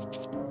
you